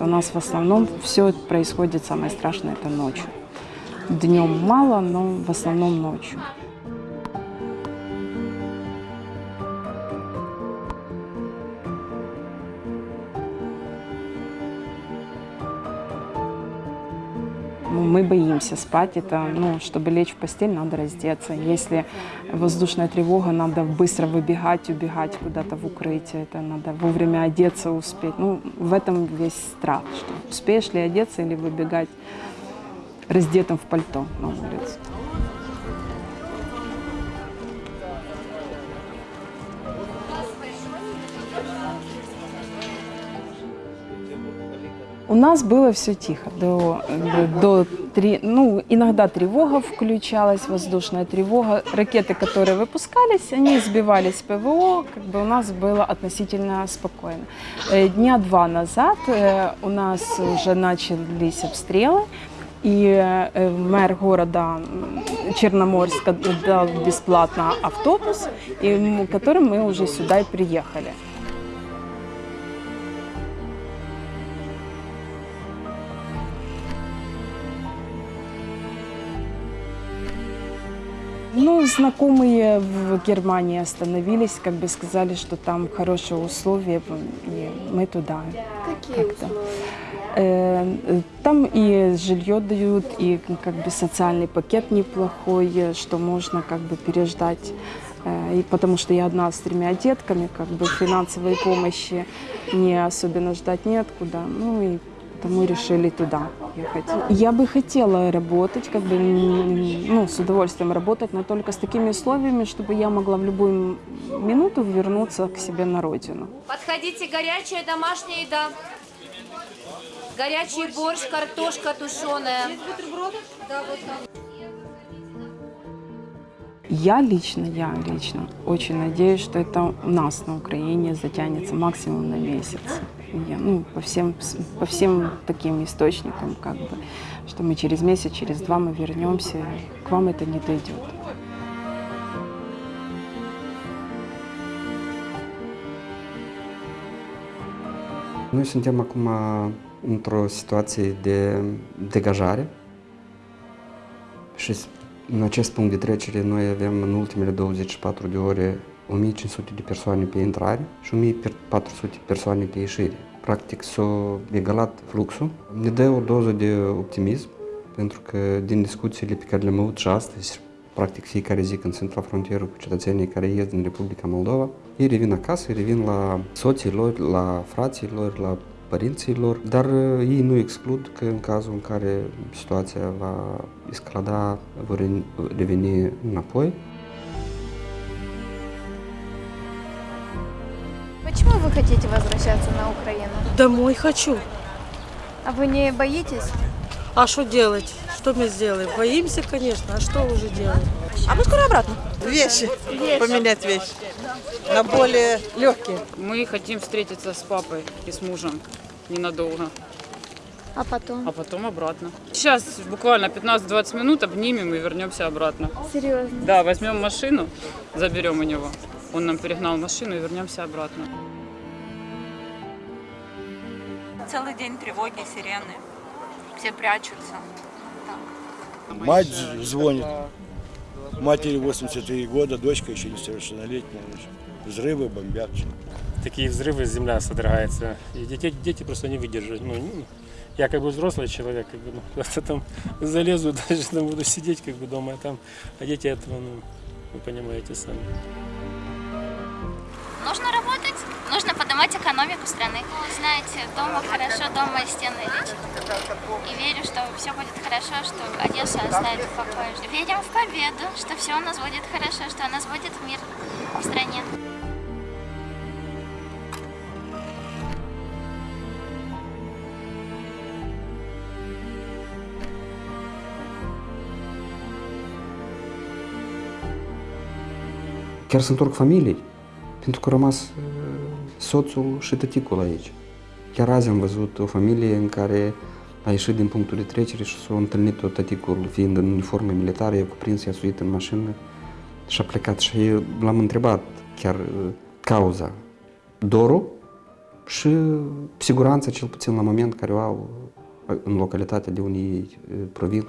У нас в основном все происходит самое страшное это ночью. Днем мало, но в основном ночью. Мы боимся спать. Это, ну, чтобы лечь в постель, надо раздеться. Если воздушная тревога, надо быстро выбегать, убегать куда-то в укрытие. Это надо вовремя одеться, успеть. Ну, в этом весь страх, что успеешь ли одеться или выбегать раздетым в пальто на улицу. У нас было все тихо. До, до три, ну, иногда тревога включалась, воздушная тревога. Ракеты, которые выпускались, они сбивались ПВО. Как бы у нас было относительно спокойно. Э, Дня два назад э, у нас уже начались обстрелы. И э, мэр города м, Черноморска дал бесплатно автобус, и, м, которым мы уже сюда и приехали. Ну, знакомые в Германии остановились, как бы сказали, что там хорошие условия, и мы туда. Какие условия? Э, э, Там и жилье дают, и как бы социальный пакет неплохой, э, что можно как бы переждать. И потому что я одна с тремя детками, как бы финансовой помощи не особенно ждать неоткуда. Ну и потому решили туда ехать. Я бы хотела работать, как бы, ну, с удовольствием работать, но только с такими условиями, чтобы я могла в любую минуту вернуться к себе на родину. Подходите, горячая домашняя еда. Горячий борщ, картошка тушеная. Да, вот там. Я лично, я лично очень надеюсь, что это у нас на Украине затянется максимум на месяц. Я, ну, по всем, по всем таким источникам, как бы, что мы через месяц, через два мы вернемся, к вам это не дойдет. Noi suntem acum într-o situație de degajare și în acest punct de trecere noi avem în ultimele 24 de ore 1500 de persoane pe intrare și 1400 persoane de ieșire. Practic s-a egalat fluxul. Ne dă o doză de optimism pentru că din discuțiile pe care le-am avut și astăzi, practic fiecare zi când sunt la frontieră cu cetățenii care ies din Republica Moldova, ei revin acasă, ei revin la soții lor, la frații lor, la părinții lor, dar uh, ei nu exclud că în cazul în care situația va escalada, vor re- reveni înapoi. Почему вы хотите возвращаться на Украину? Домой хочу. А вы не боитесь? А что делать? Что мы сделаем? Боимся, конечно. А что уже делать? А мы скоро обратно. Вещи. Поменять вещи. На более легкие. Мы хотим встретиться с папой и с мужем ненадолго, А потом? а потом обратно. Сейчас буквально 15-20 минут обнимем и вернемся обратно. Серьезно? Да, возьмем машину, заберем у него. Он нам перегнал машину и вернемся обратно. Целый день тревоги, сирены. Все прячутся. Мать звонит. Матери 83 года, дочка еще несовершеннолетняя. Взрывы бомбят. такие взрывы, земля содрогается. И дети, дети просто не выдержат. Ну, ну, я как бы взрослый человек, как бы, ну, просто там залезу, даже там буду сидеть как бы дома, а там, а дети этого, ну, вы понимаете сами. Нужно поднимать экономику страны. Знаете, дома хорошо, дома стены лечат. И верю, что все будет хорошо, что Одесса оставит в покое. Верим в победу, что все у нас будет хорошо, что у нас будет мир в стране. Chiar se întorc soțul și tăticul aici. Chiar azi am văzut o familie în care a ieșit din punctul de trecere și s-a întâlnit tot tăticul fiind în uniforme militare, i-a cuprins, i-a suit în mașină și a plecat și l-am întrebat chiar uh, cauza. Dorul Și siguranța, cel puțin la moment, care o au în localitatea de unde ei eh, provin,